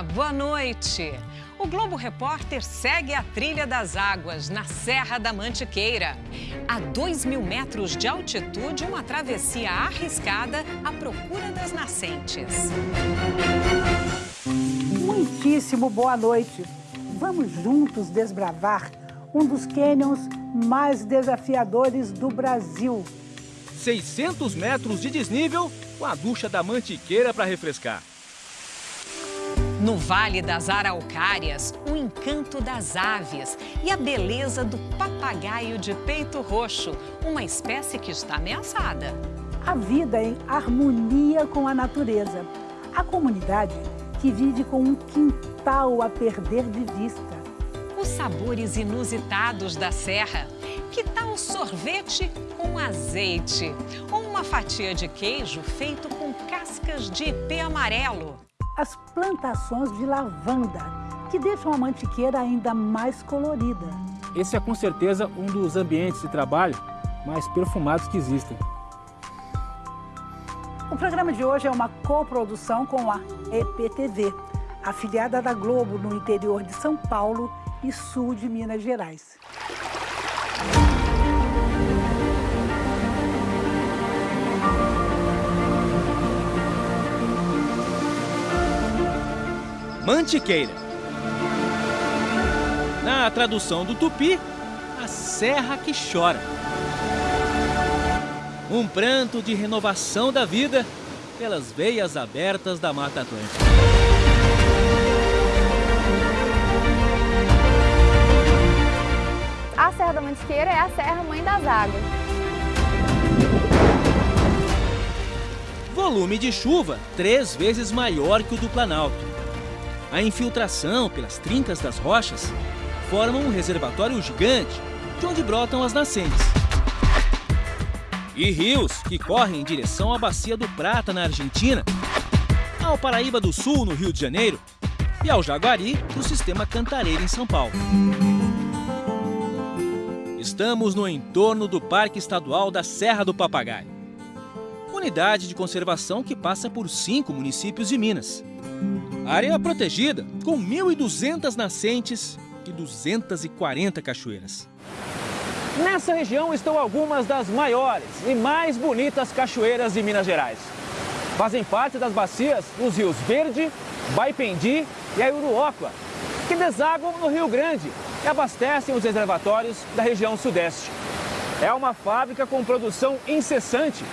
Olá, boa noite. O Globo Repórter segue a trilha das águas na Serra da Mantiqueira. A 2 mil metros de altitude, uma travessia arriscada à procura das nascentes. Muitíssimo boa noite. Vamos juntos desbravar um dos cânions mais desafiadores do Brasil. 600 metros de desnível com a ducha da Mantiqueira para refrescar. No Vale das Araucárias, o encanto das aves e a beleza do papagaio de peito roxo, uma espécie que está ameaçada. A vida em harmonia com a natureza. A comunidade que vive com um quintal a perder de vista. Os sabores inusitados da serra. Que tal sorvete com azeite? Ou uma fatia de queijo feito com cascas de ipê amarelo? As plantações de lavanda, que deixam a mantiqueira ainda mais colorida. Esse é com certeza um dos ambientes de trabalho mais perfumados que existem. O programa de hoje é uma coprodução com a EPTV, afiliada da Globo no interior de São Paulo e sul de Minas Gerais. Mantiqueira. Na tradução do tupi, a serra que chora. Um pranto de renovação da vida pelas veias abertas da Mata Atlântica. A Serra da Mantiqueira é a Serra Mãe das Águas. Volume de chuva três vezes maior que o do Planalto. A infiltração pelas trincas das rochas forma um reservatório gigante de onde brotam as nascentes. E rios que correm em direção à Bacia do Prata, na Argentina, ao Paraíba do Sul, no Rio de Janeiro, e ao Jaguari, do Sistema Cantareira, em São Paulo. Estamos no entorno do Parque Estadual da Serra do Papagaio. Unidade de conservação que passa por cinco municípios de Minas. Área protegida, com 1.200 nascentes e 240 cachoeiras. Nessa região estão algumas das maiores e mais bonitas cachoeiras de Minas Gerais. Fazem parte das bacias os rios Verde, Baipendi e Aiuruoca, que desaguam no Rio Grande e abastecem os reservatórios da região sudeste. É uma fábrica com produção incessante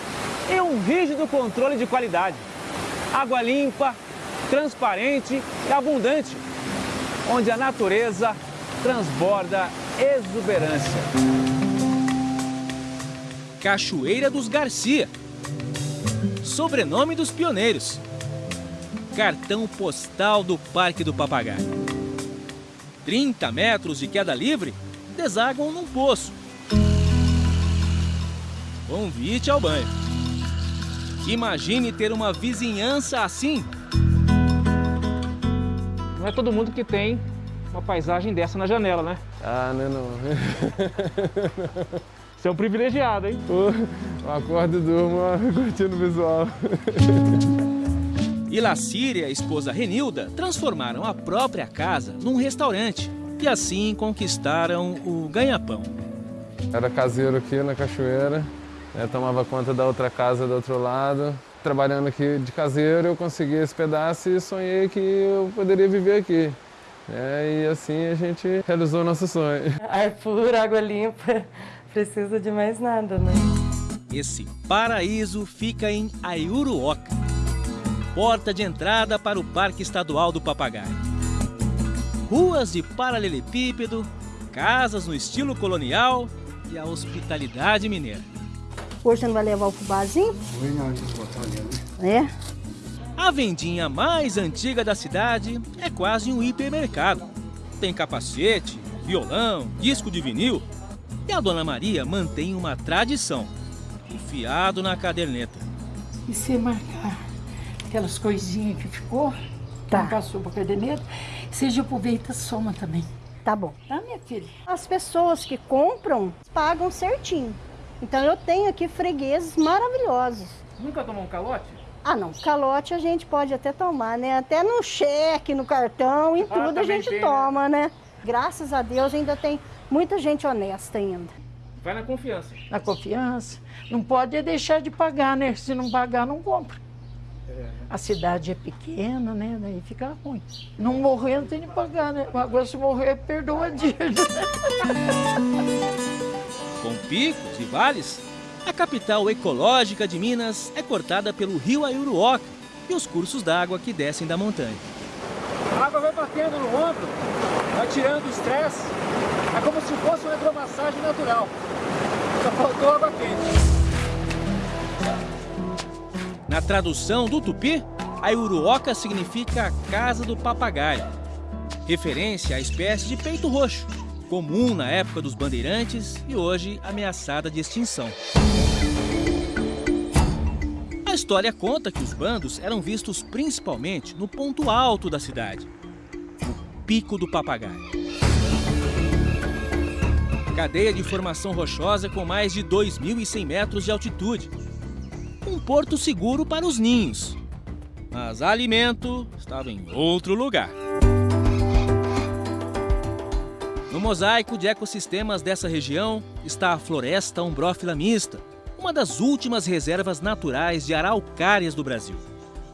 e um rígido controle de qualidade. Água limpa, transparente e abundante, onde a natureza transborda exuberância. Cachoeira dos Garcia, sobrenome dos pioneiros. Cartão postal do Parque do Papagaio. 30 metros de queda livre desaguam num poço. Convite ao banho. Imagine ter uma vizinhança assim não é todo mundo que tem uma paisagem dessa na janela, né? Ah, não, não. Você é um privilegiado, hein? Pô, eu acordo e durmo curtindo o visual. E Lacíria e a esposa Renilda transformaram a própria casa num restaurante e assim conquistaram o ganha-pão. Era caseiro aqui na cachoeira, né, tomava conta da outra casa do outro lado, trabalhando aqui de caseiro, eu consegui esse pedaço e sonhei que eu poderia viver aqui. É, e assim a gente realizou nosso sonho. Ar puro, água limpa, precisa de mais nada, né? Esse paraíso fica em Aiuruoca, porta de entrada para o Parque Estadual do Papagaio. Ruas de paralelepípedo, casas no estilo colonial e a hospitalidade mineira. Hoje você não vai levar o fubazinho? Hoje não, vou botar ali. É? A vendinha mais antiga da cidade é quase um hipermercado. Tem capacete, violão, disco de vinil. E a Dona Maria mantém uma tradição, enfiado na caderneta. E se marcar aquelas coisinhas que ficou, Tá. não passou para caderneta, você já aproveita soma também. Tá bom. Tá, minha filha? As pessoas que compram pagam certinho. Então eu tenho aqui fregueses maravilhosos. Nunca tomou um calote? Ah, não. Calote a gente pode até tomar, né? Até no cheque, no cartão, em tudo ah, a gente tem, né? toma, né? né? Graças a Deus ainda tem muita gente honesta ainda. Vai na confiança. Na confiança. Não pode deixar de pagar, né? Se não pagar, não compra. É. A cidade é pequena, né? Daí fica ruim. Não morrer, não tem de pagar, né? Agora se morrer, perdoa a dívida. Com picos e vales, a capital ecológica de Minas é cortada pelo rio Aiuruoca e os cursos d'água que descem da montanha. A água vai batendo no ombro, vai tirando o estresse. É como se fosse uma hidromassagem natural. Só faltou água quente. Na tradução do tupi, a Uruoca significa Casa do Papagaio, referência à espécie de peito roxo, comum na época dos bandeirantes e hoje ameaçada de extinção. A história conta que os bandos eram vistos principalmente no ponto alto da cidade, o Pico do Papagaio. Cadeia de formação rochosa com mais de 2.100 metros de altitude, um porto seguro para os ninhos. Mas alimento estava em outro lugar. No mosaico de ecossistemas dessa região está a Floresta Umbrófila Mista, uma das últimas reservas naturais de araucárias do Brasil.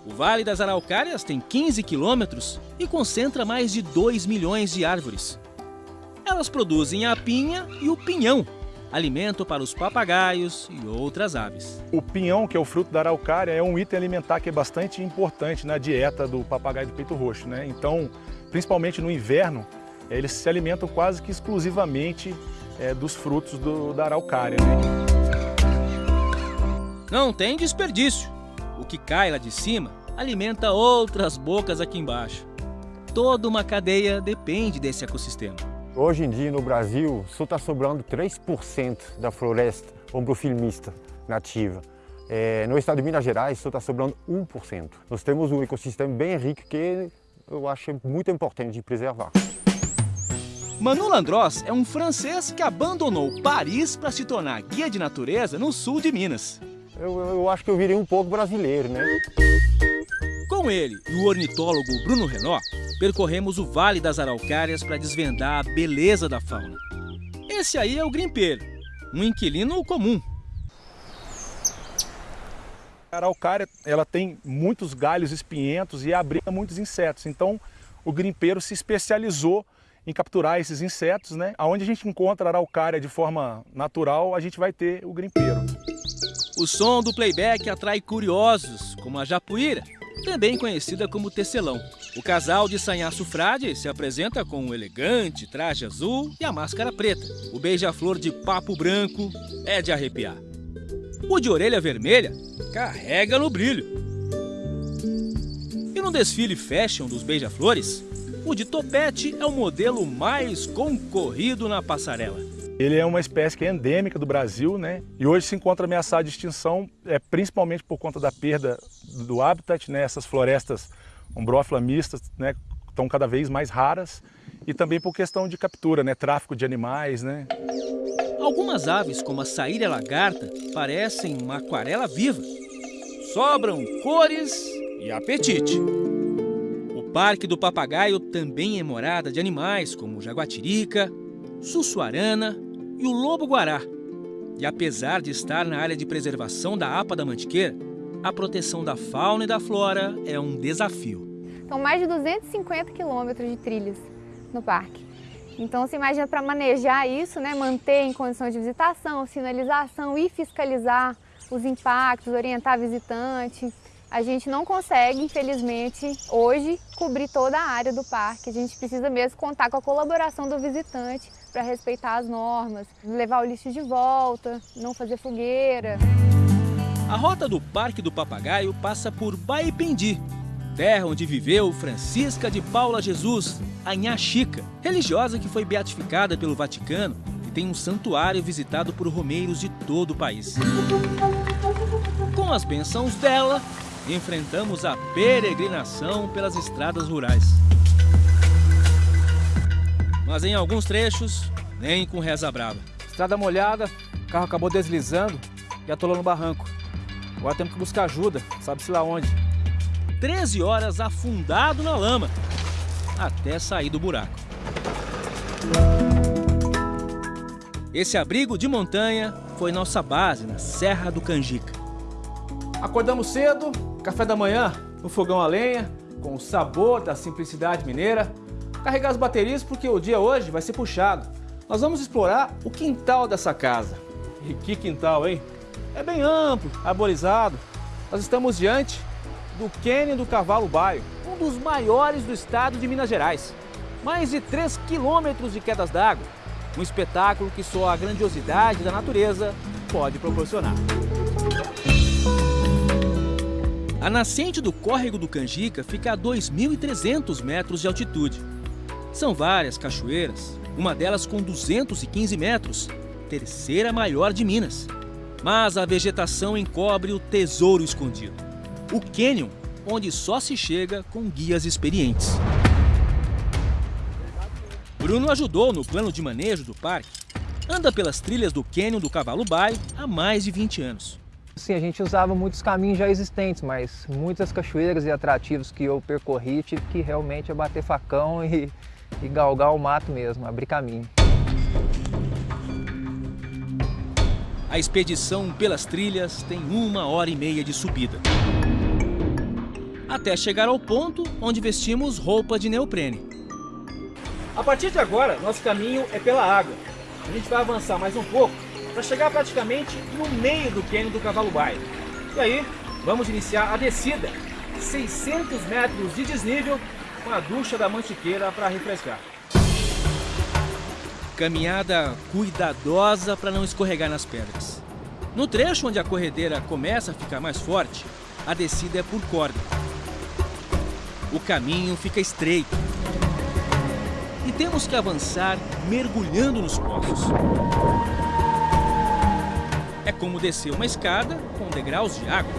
O Vale das Araucárias tem 15 quilômetros e concentra mais de 2 milhões de árvores. Elas produzem a pinha e o pinhão, alimento para os papagaios e outras aves. O pinhão, que é o fruto da araucária, é um item alimentar que é bastante importante na dieta do papagaio do peito roxo. Né? Então, principalmente no inverno, eles se alimentam quase que exclusivamente é, dos frutos do, da araucária. Né? Não tem desperdício. O que cai lá de cima alimenta outras bocas aqui embaixo. Toda uma cadeia depende desse ecossistema. Hoje em dia no Brasil só está sobrando 3% da floresta ombrofilmista nativa. É, no estado de Minas Gerais só está sobrando 1%. Nós temos um ecossistema bem rico que eu acho muito importante de preservar. Manu Landros é um francês que abandonou Paris para se tornar guia de natureza no sul de Minas. Eu, eu acho que eu virei um pouco brasileiro, né? Com ele e o ornitólogo Bruno Renó, percorremos o Vale das Araucárias para desvendar a beleza da fauna. Esse aí é o grimpeiro, um inquilino comum. A araucária ela tem muitos galhos espinhentos e abriga muitos insetos, então o grimpeiro se especializou em capturar esses insetos, né? Onde a gente encontra araucária de forma natural, a gente vai ter o grimpeiro. O som do playback atrai curiosos, como a japuíra, também conhecida como tecelão. O casal de Sanhaço Frade se apresenta com um elegante traje azul e a máscara preta. O beija-flor de papo branco é de arrepiar. O de orelha vermelha carrega no brilho. E no desfile fashion dos beija-flores, o de topete é o modelo mais concorrido na passarela. Ele é uma espécie que é endêmica do Brasil, né? E hoje se encontra ameaçado de extinção, é, principalmente por conta da perda do habitat, né? Essas florestas ombrófila mistas, né? Estão cada vez mais raras e também por questão de captura, né? Tráfico de animais, né? Algumas aves, como a saíra lagarta, parecem uma aquarela viva. Sobram cores e apetite. Parque do Papagaio também é morada de animais como jaguatirica, sussuarana e o lobo-guará. E apesar de estar na área de preservação da APA da Mantiqueira, a proteção da fauna e da flora é um desafio. São mais de 250 quilômetros de trilhas no parque. Então, se imagina para manejar isso, né, manter em condições de visitação, sinalização e fiscalizar os impactos, orientar visitante, a gente não consegue, infelizmente, hoje, cobrir toda a área do parque. A gente precisa mesmo contar com a colaboração do visitante para respeitar as normas, levar o lixo de volta, não fazer fogueira. A rota do Parque do Papagaio passa por Baipendi, terra onde viveu Francisca de Paula Jesus, a Nha Chica, religiosa que foi beatificada pelo Vaticano e tem um santuário visitado por romeiros de todo o país. Com as bênçãos dela, enfrentamos a peregrinação pelas estradas rurais. Mas em alguns trechos, nem com reza brava. Estrada molhada, o carro acabou deslizando e atolou no barranco. Agora temos que buscar ajuda, sabe-se lá onde. 13 horas afundado na lama, até sair do buraco. Esse abrigo de montanha foi nossa base na Serra do Canjica. Acordamos cedo, café da manhã no fogão a lenha, com o sabor da simplicidade mineira. Carregar as baterias porque o dia hoje vai ser puxado. Nós vamos explorar o quintal dessa casa. E que quintal, hein? É bem amplo, arborizado. Nós estamos diante do Cânion do Cavalo Baio, um dos maiores do estado de Minas Gerais. Mais de 3 quilômetros de quedas d'água. Um espetáculo que só a grandiosidade da natureza pode proporcionar. A nascente do córrego do Canjica fica a 2.300 metros de altitude. São várias cachoeiras, uma delas com 215 metros, terceira maior de Minas. Mas a vegetação encobre o tesouro escondido. O cânion, onde só se chega com guias experientes. Bruno ajudou no plano de manejo do parque. Anda pelas trilhas do cânion do Cavalo Baio há mais de 20 anos. Sim, a gente usava muitos caminhos já existentes, mas muitas cachoeiras e atrativos que eu percorri tive que realmente abater facão e, e galgar o mato mesmo, abrir caminho. A expedição pelas trilhas tem uma hora e meia de subida. Até chegar ao ponto onde vestimos roupa de neoprene. A partir de agora, nosso caminho é pela água. A gente vai avançar mais um pouco para chegar praticamente no meio do cânion do Cavalo Baio. E aí, vamos iniciar a descida, 600 metros de desnível, com a ducha da Mantiqueira para refrescar. Caminhada cuidadosa para não escorregar nas pedras. No trecho onde a corredeira começa a ficar mais forte, a descida é por corda. O caminho fica estreito. E temos que avançar mergulhando nos poços. É como descer uma escada com degraus de água.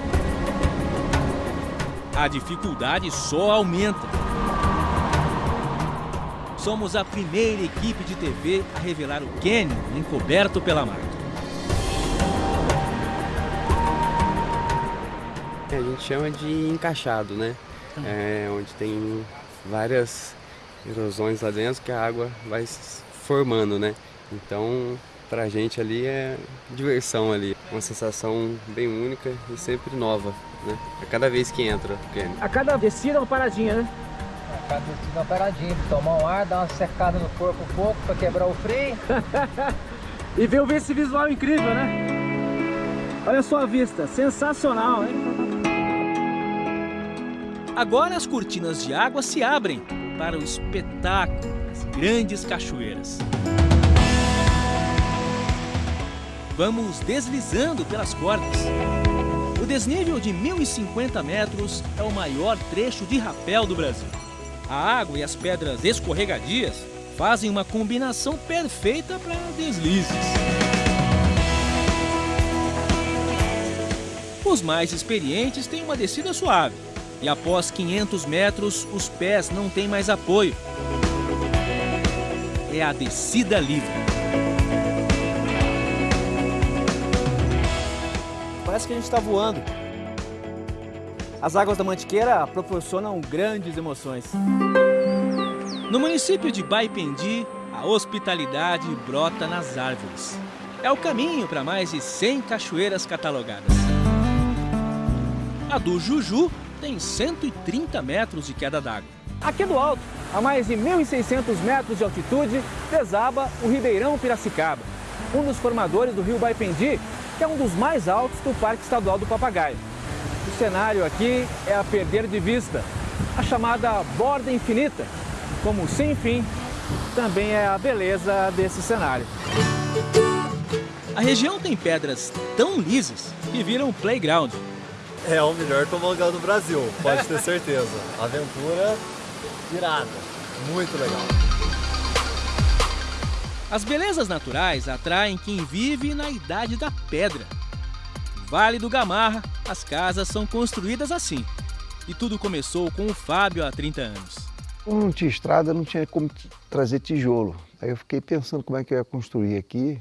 A dificuldade só aumenta. Somos a primeira equipe de TV a revelar o cânion encoberto pela mata. A gente chama de encaixado, né? É, onde tem várias erosões lá dentro que a água vai se formando, né? Então pra gente ali é diversão ali. Uma sensação bem única e sempre nova, né? A cada vez que entra. Porque... A cada descida uma paradinha, né? A cada descida uma paradinha, tomar um ar, dar uma secada no corpo um pouco para quebrar o freio. e ver esse visual incrível, né? Olha só a vista, sensacional, hein? Agora as cortinas de água se abrem para o espetáculo das grandes cachoeiras. Vamos deslizando pelas cordas. O desnível de 1.050 metros é o maior trecho de rapel do Brasil. A água e as pedras escorregadias fazem uma combinação perfeita para deslizes. Os mais experientes têm uma descida suave e após 500 metros os pés não têm mais apoio. É a descida livre. Parece que a gente está voando. As águas da Mantiqueira proporcionam grandes emoções. No município de Baipendi, a hospitalidade brota nas árvores. É o caminho para mais de 100 cachoeiras catalogadas. A do Juju tem 130 metros de queda d'água. Aqui do alto, a mais de 1.600 metros de altitude, desaba o Ribeirão Piracicaba, um dos formadores do rio Baipendi que é um dos mais altos do Parque Estadual do Papagaio. O cenário aqui é a perder de vista, a chamada borda infinita, como sem fim, também é a beleza desse cenário. A região tem pedras tão lisas que viram playground. É o melhor tobogã do Brasil, pode ter certeza. Aventura irada, muito legal. As belezas naturais atraem quem vive na idade da pedra. Vale do Gamarra, as casas são construídas assim. E tudo começou com o Fábio há 30 anos. Como não tinha estrada, não tinha como trazer tijolo. Aí eu fiquei pensando como é que eu ia construir aqui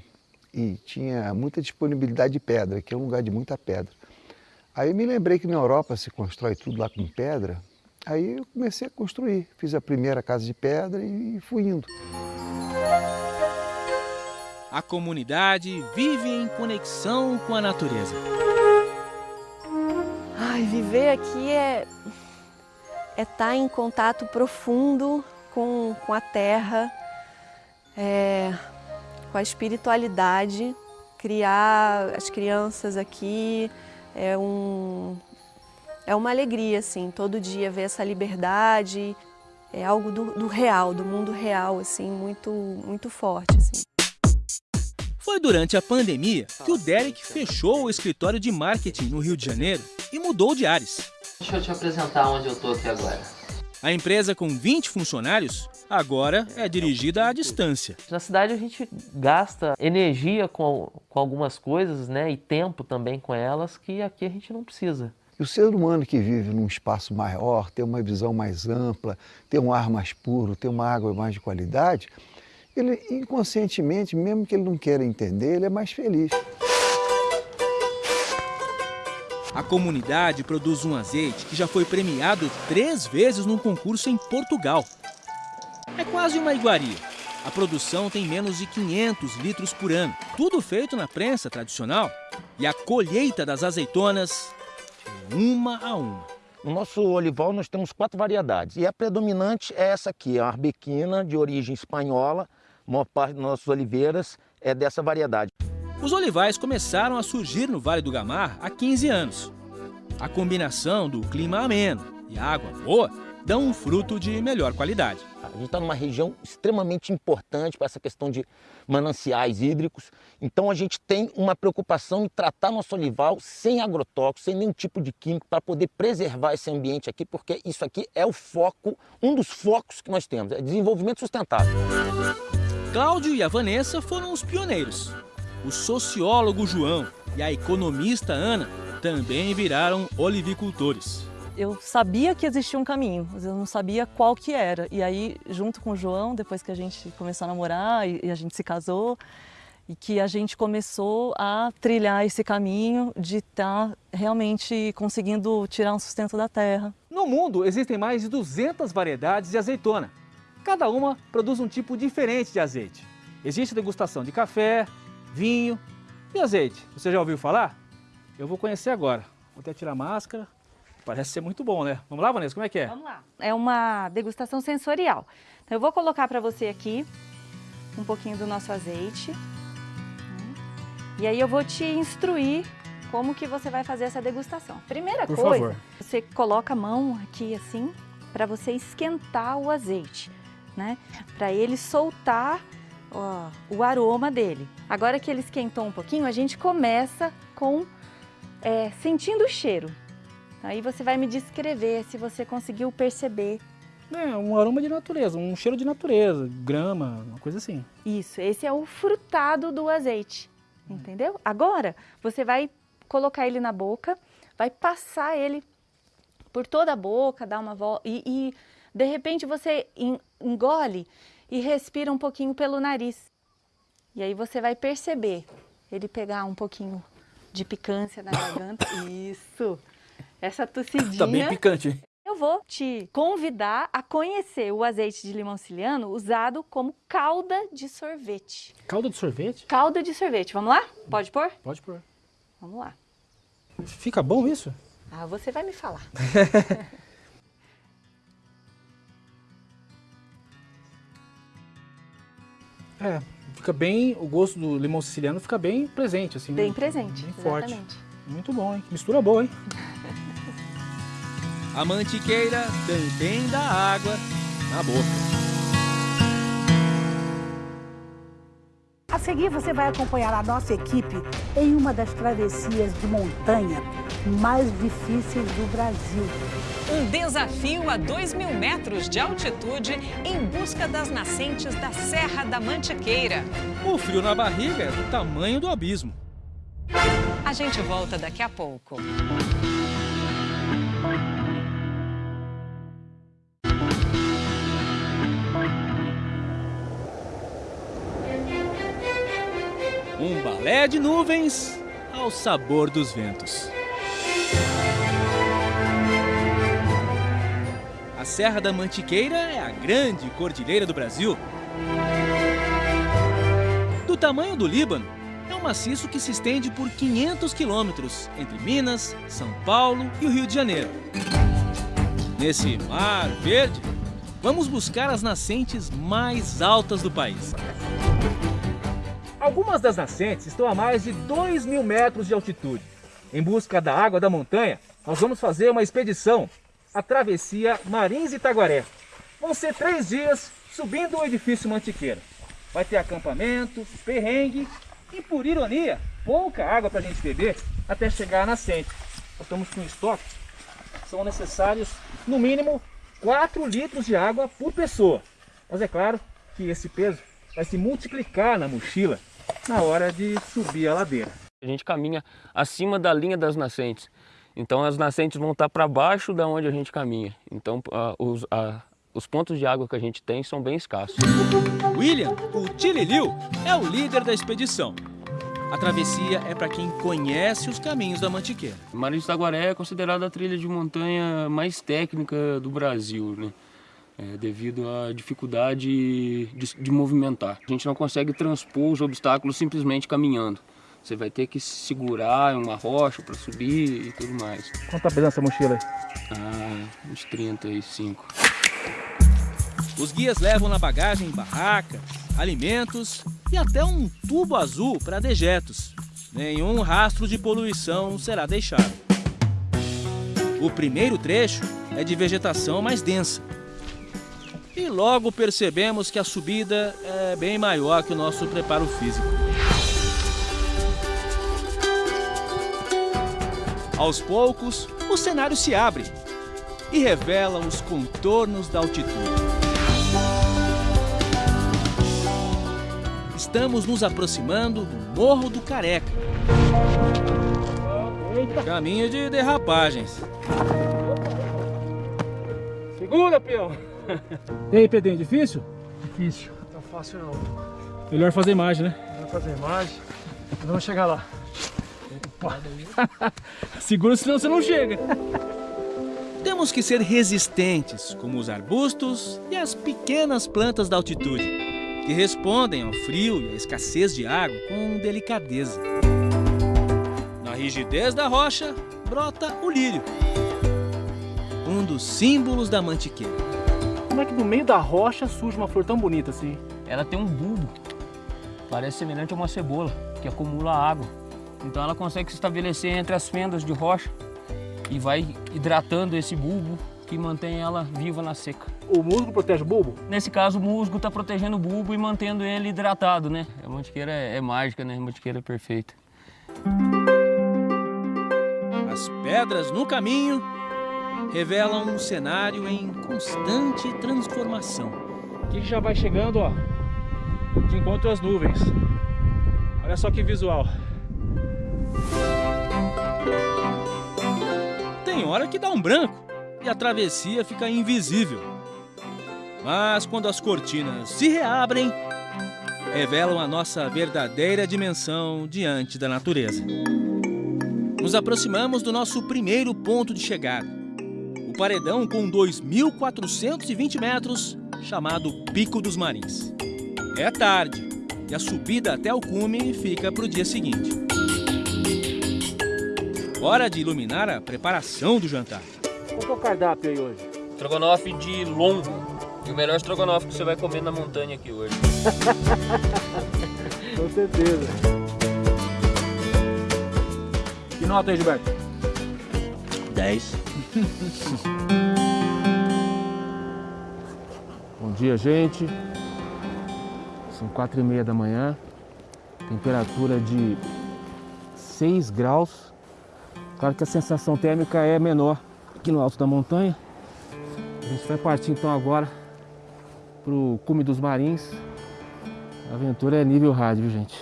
e tinha muita disponibilidade de pedra, que é um lugar de muita pedra. Aí me lembrei que na Europa se constrói tudo lá com pedra. Aí eu comecei a construir. Fiz a primeira casa de pedra e fui indo. A comunidade vive em conexão com a natureza. Ai, viver aqui é é estar tá em contato profundo com, com a terra, é, com a espiritualidade, criar as crianças aqui é, um, é uma alegria, assim, todo dia ver essa liberdade, é algo do, do real, do mundo real, assim, muito, muito forte, assim. Foi durante a pandemia que o Derek fechou o escritório de marketing no Rio de Janeiro e mudou de ares. Deixa eu te apresentar onde eu tô aqui agora. A empresa com 20 funcionários agora é dirigida à distância. Na cidade a gente gasta energia com, com algumas coisas né, e tempo também com elas que aqui a gente não precisa. E o ser humano que vive num espaço maior, tem uma visão mais ampla, tem um ar mais puro, tem uma água mais de qualidade, ele inconscientemente, mesmo que ele não queira entender, ele é mais feliz. A comunidade produz um azeite que já foi premiado três vezes num concurso em Portugal. É quase uma iguaria. A produção tem menos de 500 litros por ano, tudo feito na prensa tradicional. E a colheita das azeitonas é uma a uma. No nosso olival nós temos quatro variedades e a predominante é essa aqui, a arbequina de origem espanhola. A maior parte das nossas oliveiras é dessa variedade. Os olivais começaram a surgir no Vale do Gamar há 15 anos. A combinação do clima ameno e água boa dão um fruto de melhor qualidade. A gente está numa região extremamente importante para essa questão de mananciais hídricos, então a gente tem uma preocupação em tratar nosso olival sem agrotóxicos, sem nenhum tipo de químico, para poder preservar esse ambiente aqui, porque isso aqui é o foco, um dos focos que nós temos, é desenvolvimento sustentável. Cláudio e a Vanessa foram os pioneiros o sociólogo João e a economista Ana também viraram olivicultores. Eu sabia que existia um caminho, mas eu não sabia qual que era. E aí, junto com o João, depois que a gente começou a namorar e a gente se casou, e que a gente começou a trilhar esse caminho de estar tá realmente conseguindo tirar um sustento da terra. No mundo existem mais de 200 variedades de azeitona. Cada uma produz um tipo diferente de azeite. Existe degustação de café, vinho e azeite. Você já ouviu falar? Eu vou conhecer agora. Vou até tirar a máscara. Parece ser muito bom, né? Vamos lá, Vanessa, como é que é? Vamos lá. É uma degustação sensorial. Então, eu vou colocar para você aqui um pouquinho do nosso azeite. E aí eu vou te instruir como que você vai fazer essa degustação. Primeira Por coisa, favor. você coloca a mão aqui assim, para você esquentar o azeite, né? Para ele soltar ó, o aroma dele. Agora que ele esquentou um pouquinho, a gente começa com é, sentindo o cheiro. Aí você vai me descrever se você conseguiu perceber. É, um aroma de natureza, um cheiro de natureza, grama, uma coisa assim. Isso, esse é o frutado do azeite, entendeu? Agora, você vai colocar ele na boca, vai passar ele por toda a boca, dar uma volta e, e de repente você engole e respira um pouquinho pelo nariz. E aí você vai perceber ele pegar um pouquinho de picância na garganta. Isso! Essa tossidinha... Tá bem picante. Eu vou te convidar a conhecer o azeite de limão siciliano usado como calda de sorvete. Calda de sorvete? Calda de sorvete. Vamos lá? Pode pôr? Pode pôr. Vamos lá. Fica bom isso? Ah, você vai me falar. É, fica bem, o gosto do limão siciliano fica bem presente, assim. Bem presente, bem forte. Muito bom, hein? Mistura boa, hein? A mantiqueira também dá água na boca. A seguir, você vai acompanhar a nossa equipe em uma das travessias de montanha mais difíceis do Brasil. Um desafio a 2 mil metros de altitude em busca das nascentes da Serra da Mantiqueira. O frio na barriga é do tamanho do abismo. A gente volta daqui a pouco. Um balé de nuvens ao sabor dos ventos. A Serra da Mantiqueira é a grande cordilheira do Brasil. Do tamanho do Líbano, é um maciço que se estende por 500 quilômetros entre Minas, São Paulo e o Rio de Janeiro. Nesse mar verde, vamos buscar as nascentes mais altas do país. Algumas das nascentes estão a mais de 2 mil metros de altitude. Em busca da água da montanha, nós vamos fazer uma expedição, a travessia Marins Itaguaré. Vão ser três dias subindo o edifício Mantiqueira. Vai ter acampamento, perrengue e, por ironia, pouca água para a gente beber até chegar à nascente. Nós estamos com estoque. São necessários, no mínimo, 4 litros de água por pessoa. Mas é claro que esse peso vai se multiplicar na mochila na hora de subir a ladeira. A gente caminha acima da linha das nascentes. Então as nascentes vão estar para baixo da onde a gente caminha. Então uh, os, uh, os pontos de água que a gente tem são bem escassos. William, o Tililiu, é o líder da expedição. A travessia é para quem conhece os caminhos da Mantiqueira. Marins Taguaré é considerada a trilha de montanha mais técnica do Brasil, né? É, devido à dificuldade de, de movimentar. A gente não consegue transpor os obstáculos simplesmente caminhando. Você vai ter que segurar em uma rocha para subir e tudo mais. Quanto tá pesando essa mochila aí? Ah, uns 35. Os guias levam na bagagem barracas, alimentos e até um tubo azul para dejetos. Nenhum rastro de poluição será deixado. O primeiro trecho é de vegetação mais densa. E logo percebemos que a subida é bem maior que o nosso preparo físico. Aos poucos, o cenário se abre e revela os contornos da altitude. Estamos nos aproximando do Morro do Careca. Caminho de derrapagens. Segura, peão! E aí, Pedrinho, difícil? Difícil, não tá fácil não. Melhor fazer imagem, né? Melhor fazer imagem. Vamos chegar lá. Segura, senão você não chega. Temos que ser resistentes, como os arbustos e as pequenas plantas da altitude, que respondem ao frio e à escassez de água com delicadeza. Na rigidez da rocha, brota o lírio, um dos símbolos da mantiqueira. Como é que no meio da rocha surge uma flor tão bonita assim? Ela tem um bulbo, parece semelhante a uma cebola, que acumula água. Então ela consegue se estabelecer entre as fendas de rocha e vai hidratando esse bulbo que mantém ela viva na seca. O musgo protege o bulbo? Nesse caso, o musgo está protegendo o bulbo e mantendo ele hidratado, né? A mantiqueira é, é mágica, né? A mantiqueira é perfeita. As pedras no caminho revelam um cenário em constante transformação. Aqui já vai chegando, ó, de encontro às nuvens. Olha só que visual. Tem hora que dá um branco e a travessia fica invisível. Mas quando as cortinas se reabrem, revelam a nossa verdadeira dimensão diante da natureza. Nos aproximamos do nosso primeiro ponto de chegada. O paredão com 2.420 metros, chamado Pico dos Marins. É tarde e a subida até o cume fica para o dia seguinte. Hora de iluminar a preparação do jantar. Qual que é o cardápio aí hoje? Estrogonofe de lombo. E o melhor estrogonofe que você vai comer na montanha aqui hoje. Com certeza. Que nota aí, Gilberto? 10. Bom dia, gente. São quatro e meia da manhã. Temperatura de 6 graus. Claro que a sensação térmica é menor aqui no alto da montanha. A gente vai partir então agora para o cume dos Marins. A aventura é nível rádio, gente.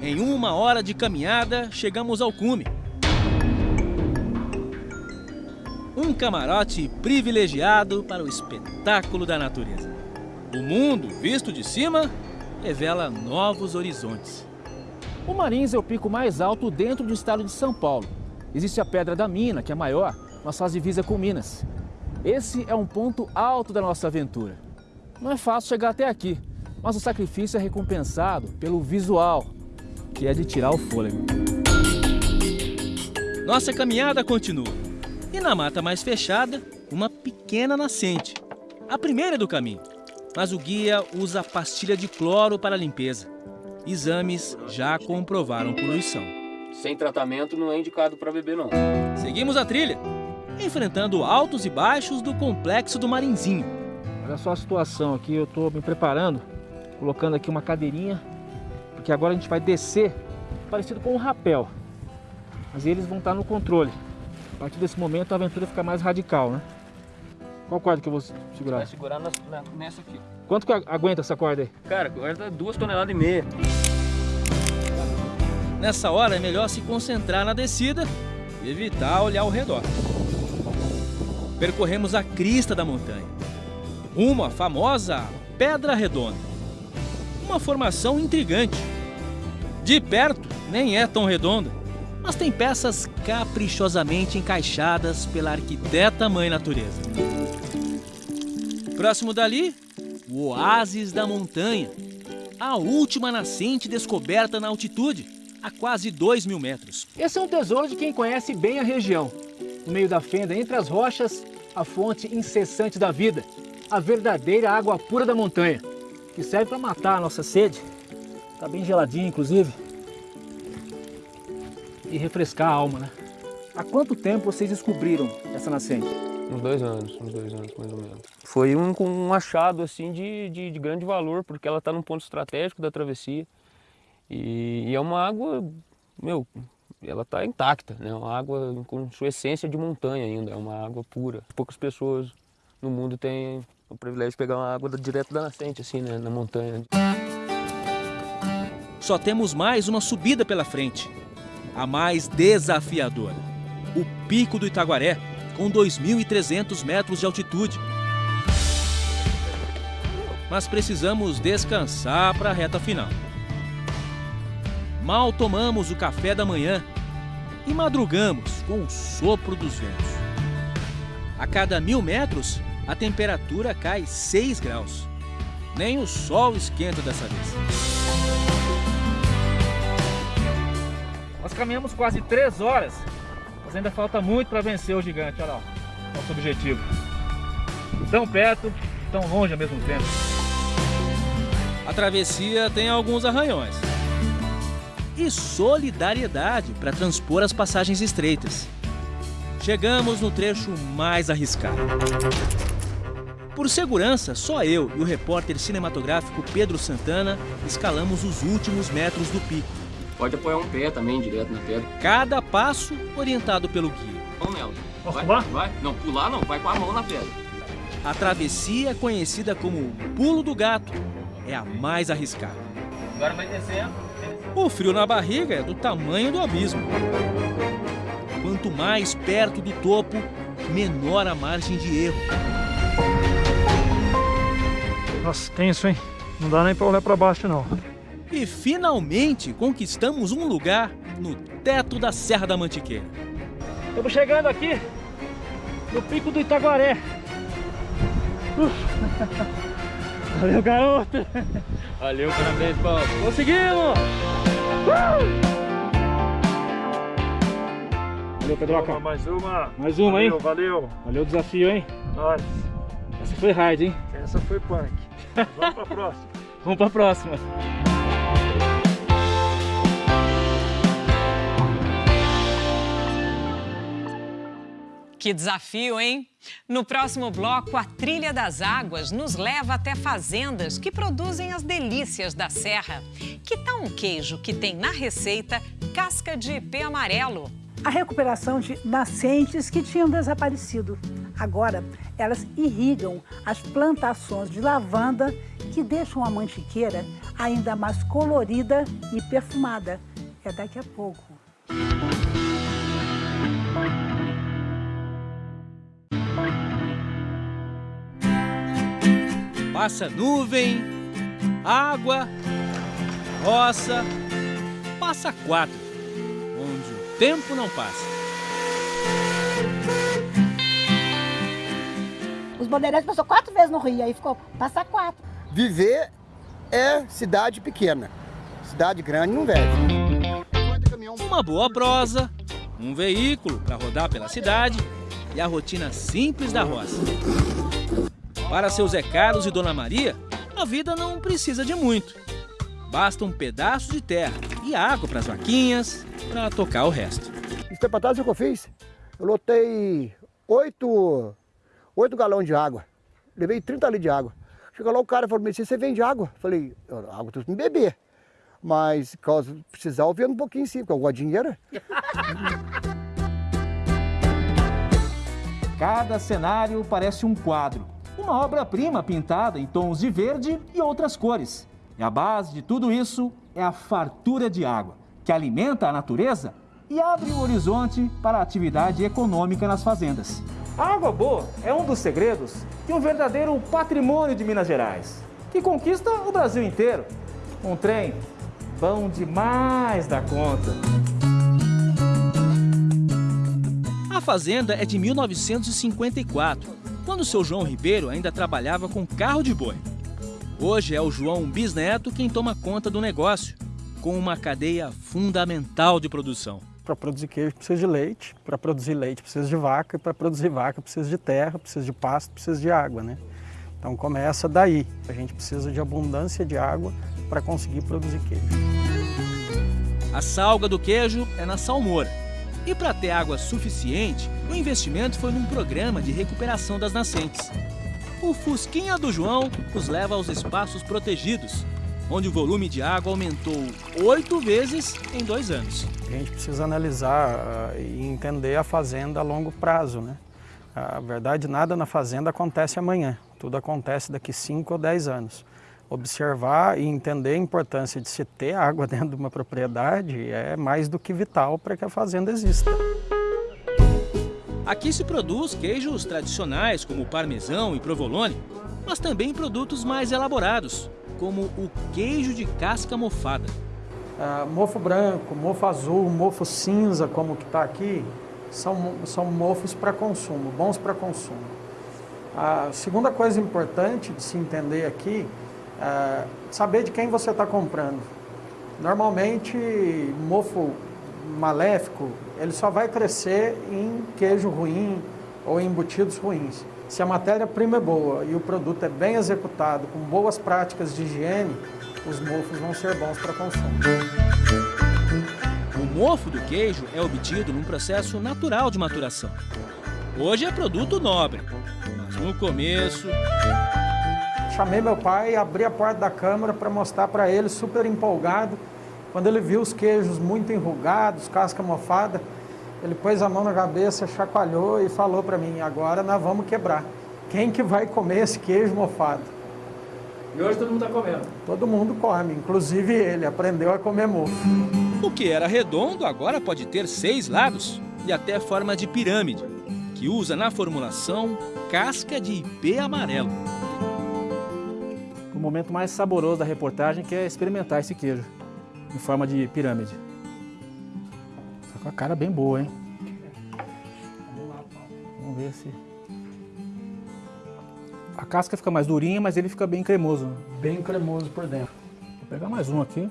Em uma hora de caminhada, chegamos ao cume. Um camarote privilegiado para o espetáculo da natureza. O mundo, visto de cima, revela novos horizontes. O Marins é o pico mais alto dentro do estado de São Paulo. Existe a Pedra da Mina, que é maior, mas faz divisa com Minas. Esse é um ponto alto da nossa aventura. Não é fácil chegar até aqui, mas o sacrifício é recompensado pelo visual, que é de tirar o fôlego. Nossa caminhada continua. E na mata mais fechada, uma pequena nascente. A primeira do caminho. Mas o guia usa pastilha de cloro para a limpeza. Exames já comprovaram poluição. Sem tratamento não é indicado para beber não. Seguimos a trilha, enfrentando altos e baixos do complexo do Marinzinho. Olha só a situação aqui, eu estou me preparando, colocando aqui uma cadeirinha, porque agora a gente vai descer parecido com um rapel. Mas eles vão estar no controle. A partir desse momento a aventura fica mais radical, né? Qual corda que eu vou segurar? Vai segurar nessa aqui. Quanto que aguenta essa corda aí? Cara, aguenta duas toneladas e meia. Nessa hora é melhor se concentrar na descida e evitar olhar ao redor. Percorremos a crista da montanha, rumo à famosa Pedra Redonda. Uma formação intrigante. De perto, nem é tão redonda, mas tem peças caprichosamente encaixadas pela arquiteta Mãe Natureza. Próximo dali, o Oásis da Montanha, a última nascente descoberta na altitude, a quase 2 mil metros. Esse é um tesouro de quem conhece bem a região. No meio da fenda, entre as rochas, a fonte incessante da vida, a verdadeira água pura da montanha, que serve para matar a nossa sede. Está bem geladinha, inclusive. E refrescar a alma, né? Há quanto tempo vocês descobriram essa nascente? Uns dois anos, uns dois anos mais ou menos. Foi um, um achado assim de, de, de grande valor, porque ela está num ponto estratégico da travessia. E, e, é uma água, meu, ela está intacta, né? Uma água com sua essência de montanha ainda, é uma água pura. Poucas pessoas no mundo têm o privilégio de pegar uma água direto da nascente, assim, né? Na montanha. Só temos mais uma subida pela frente, a mais desafiadora. O Pico do Itaguaré, com 2.300 metros de altitude. Mas precisamos descansar para a reta final. Mal tomamos o café da manhã e madrugamos com o sopro dos ventos. A cada mil metros, a temperatura cai 6 graus. Nem o sol esquenta dessa vez. Nós caminhamos quase 3 horas mas ainda falta muito para vencer o gigante, olha lá, nosso objetivo. Tão perto, tão longe ao mesmo tempo. A travessia tem alguns arranhões. E solidariedade para transpor as passagens estreitas. Chegamos no trecho mais arriscado. Por segurança, só eu e o repórter cinematográfico Pedro Santana escalamos os últimos metros do pico. Pode apoiar um pé também, direto na pedra. Cada passo orientado pelo guia. Vamos nela. Posso vai, pular? Vai. Não, pular não, vai com a mão na pedra. A travessia, conhecida como Pulo do Gato, é a mais arriscada. Agora vai descendo. O frio na barriga é do tamanho do abismo. Quanto mais perto do topo, menor a margem de erro. Nossa, tenso, hein? Não dá nem pra olhar pra baixo, não. E finalmente conquistamos um lugar no teto da Serra da Mantiqueira. Estamos chegando aqui no pico do Itaguaré. Uf. Valeu, garoto! Valeu, parabéns, Paulo. Conseguimos! Uh! Valeu, Pedroca. Mais uma. Mais uma, valeu, hein? Valeu, Valeu o desafio, hein? Nós. Essa foi hard, hein? Essa foi punk. Vamos pra próxima. Vamos pra próxima. Que desafio, hein? No próximo bloco, a Trilha das Águas nos leva até fazendas que produzem as delícias da serra. Que tal um queijo que tem na receita casca de ipê amarelo? A recuperação de nascentes que tinham desaparecido. Agora, elas irrigam as plantações de lavanda que deixam a mantiqueira ainda mais colorida e perfumada. É daqui a pouco. Passa nuvem, água, roça, passa quatro, onde o tempo não passa. Os bandeirantes passou quatro vezes no Rio, aí ficou passar quatro. Viver é cidade pequena. Cidade grande não vive. Uma boa prosa, um veículo para rodar pela cidade e a rotina simples da roça. Para seu Zé Carlos e Dona Maria, a vida não precisa de muito. Basta um pedaço de terra e água para as vaquinhas para tocar o resto. Esse tempo atrás, o que eu fiz? Eu lotei oito, oito galões de água. Levei 30 litros de água. Chegou lá o cara e falou, você vende água? Eu falei, água tu me beber. Mas, caso precisar, eu vendo um pouquinho sim, porque eu gosto de dinheiro. Cada cenário parece um quadro. Uma obra-prima pintada em tons de verde e outras cores. E a base de tudo isso é a fartura de água, que alimenta a natureza e abre o horizonte para a atividade econômica nas fazendas. A água boa é um dos segredos de um verdadeiro patrimônio de Minas Gerais, que conquista o Brasil inteiro. Um trem bom demais da conta. A fazenda é de 1954, quando o seu João Ribeiro ainda trabalhava com carro de boi. Hoje é o João Bisneto quem toma conta do negócio, com uma cadeia fundamental de produção. Para produzir queijo precisa de leite, para produzir leite precisa de vaca, e para produzir vaca precisa de terra, precisa de pasto, precisa de água, né? Então começa daí. A gente precisa de abundância de água para conseguir produzir queijo. A salga do queijo é na salmoura. E para ter água suficiente, o investimento foi num programa de recuperação das nascentes. O Fusquinha do João os leva aos espaços protegidos, onde o volume de água aumentou oito vezes em dois anos. A gente precisa analisar uh, e entender a fazenda a longo prazo. Né? A verdade, nada na fazenda acontece amanhã, tudo acontece daqui 5 ou 10 anos. Observar e entender a importância de se ter água dentro de uma propriedade é mais do que vital para que a fazenda exista. Aqui se produz queijos tradicionais como parmesão e provolone, mas também produtos mais elaborados, como o queijo de casca mofada. Uh, mofo branco, mofo azul, mofo cinza, como que está aqui, são, são mofos para consumo, bons para consumo. A segunda coisa importante de se entender aqui é saber de quem você está comprando. Normalmente, mofo maléfico, ele só vai crescer em queijo ruim ou em embutidos ruins. Se a matéria-prima é boa e o produto é bem executado, com boas práticas de higiene, os mofos vão ser bons para consumo. O mofo do queijo é obtido num processo natural de maturação. Hoje é produto nobre, mas no começo... Chamei meu pai, abri a porta da câmara para mostrar para ele, super empolgado, quando ele viu os queijos muito enrugados, casca mofada, ele pôs a mão na cabeça, chacoalhou e falou para mim, agora nós vamos quebrar. Quem que vai comer esse queijo mofado? E hoje todo mundo está comendo? Todo mundo come, inclusive ele, aprendeu a comer mofo. O que era redondo agora pode ter seis lados e até forma de pirâmide, que usa na formulação casca de ipê amarelo. O momento mais saboroso da reportagem que é experimentar esse queijo em forma de pirâmide. Tá com a cara bem boa, hein? Vamos ver se... A casca fica mais durinha, mas ele fica bem cremoso. Bem cremoso por dentro. Vou pegar mais um aqui.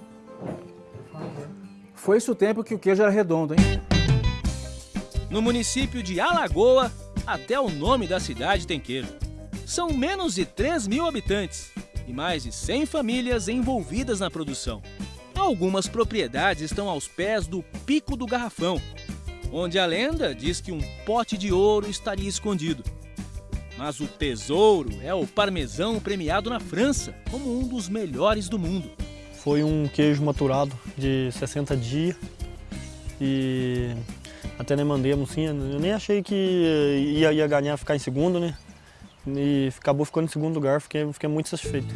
Foi esse o tempo que o queijo era redondo, hein? No município de Alagoa, até o nome da cidade tem queijo. São menos de 3 mil habitantes e mais de 100 famílias envolvidas na produção. Algumas propriedades estão aos pés do Pico do Garrafão, onde a lenda diz que um pote de ouro estaria escondido. Mas o tesouro é o parmesão premiado na França como um dos melhores do mundo. Foi um queijo maturado de 60 dias e até nem mandemos sim, eu nem achei que ia, ia ganhar ficar em segundo, né? E acabou ficando em segundo lugar, fiquei, fiquei muito satisfeito.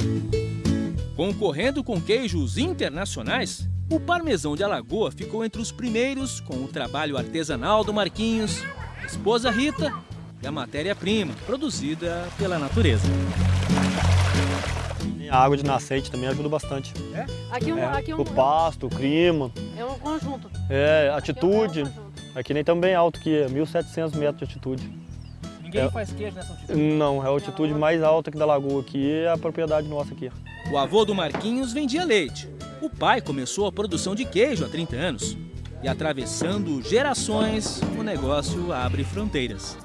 Concorrendo com queijos internacionais, o parmesão de Alagoa ficou entre os primeiros com o trabalho artesanal do Marquinhos, a esposa Rita e a matéria-prima produzida pela natureza. A água de nascente também ajuda bastante. É? Aqui, um, é, aqui um, o pasto, o clima. É um conjunto. É, altitude. Aqui nem tão bem alto que é, 1.700 metros de altitude. Ninguém É. faz queijo nessa altitude. Não, é a altitude mais alta aqui da lagoa aqui, é a propriedade nossa aqui. O avô do Marquinhos vendia leite. O pai começou a produção de queijo há 30 anos. E atravessando gerações, o negócio abre fronteiras.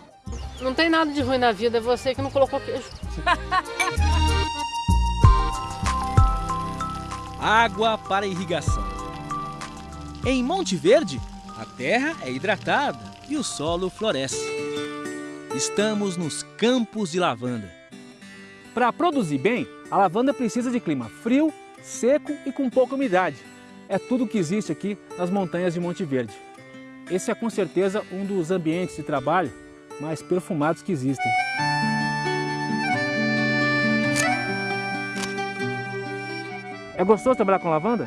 Não tem nada de ruim na vida, é você que não colocou queijo. Água para irrigação. Em Monte Verde, a terra é hidratada e o solo floresce. Estamos nos campos de lavanda. Para produzir bem, a lavanda precisa de clima frio, seco e com pouca umidade. É tudo que existe aqui nas montanhas de Monte Verde. Esse é com certeza um dos ambientes de trabalho mais perfumados que existem. É gostoso trabalhar com lavanda?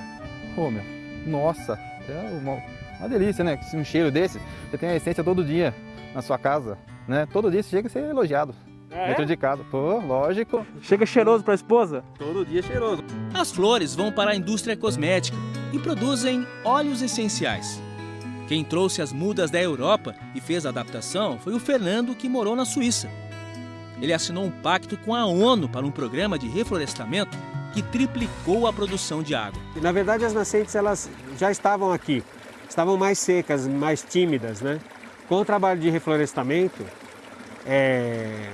Ô, meu, nossa, é uma, uma delícia, né? Um cheiro desse, você tem a essência todo dia na sua casa, né? Todo dia você chega a ser elogiado. É? Dentro de casa. Pô, lógico. Chega cheiroso para a esposa? Todo dia cheiroso. As flores vão para a indústria cosmética e produzem óleos essenciais. Quem trouxe as mudas da Europa e fez a adaptação foi o Fernando, que morou na Suíça. Ele assinou um pacto com a ONU para um programa de reflorestamento que triplicou a produção de água. Na verdade, as nascentes elas já estavam aqui, estavam mais secas, mais tímidas, né? Com o trabalho de reflorestamento, é,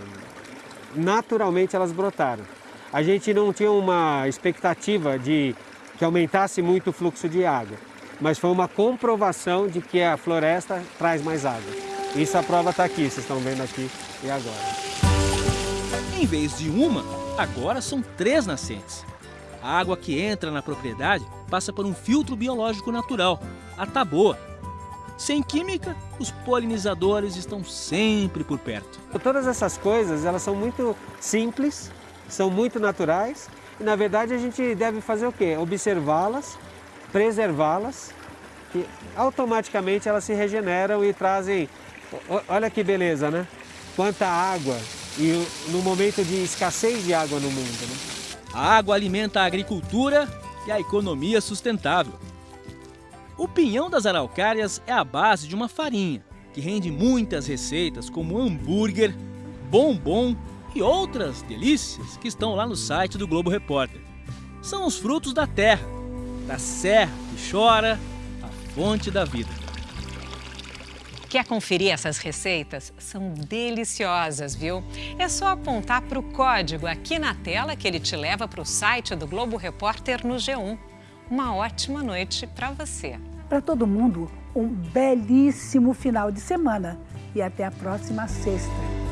naturalmente elas brotaram. A gente não tinha uma expectativa de que aumentasse muito o fluxo de água, mas foi uma comprovação de que a floresta traz mais água. Isso a prova está aqui, vocês estão vendo aqui e agora. Em vez de uma, agora são três nascentes. A água que entra na propriedade passa por um filtro biológico natural, a taboa. Sem química, os polinizadores estão sempre por perto. Todas essas coisas, elas são muito simples, são muito naturais e na verdade a gente deve fazer o quê? Observá-las, preservá-las e automaticamente elas se regeneram e trazem, olha que beleza, né? Quanta água e no momento de escassez de água no mundo, né? A água alimenta a agricultura e a economia sustentável. O pinhão das araucárias é a base de uma farinha que rende muitas receitas como hambúrguer, bombom e outras delícias que estão lá no site do Globo Repórter. São os frutos da terra, da serra que chora, a fonte da vida. Quer conferir essas receitas? São deliciosas, viu? É só apontar para o código aqui na tela que ele te leva para o site do Globo Repórter no G1. Uma ótima noite para você. Para todo mundo, um belíssimo final de semana e até a próxima sexta.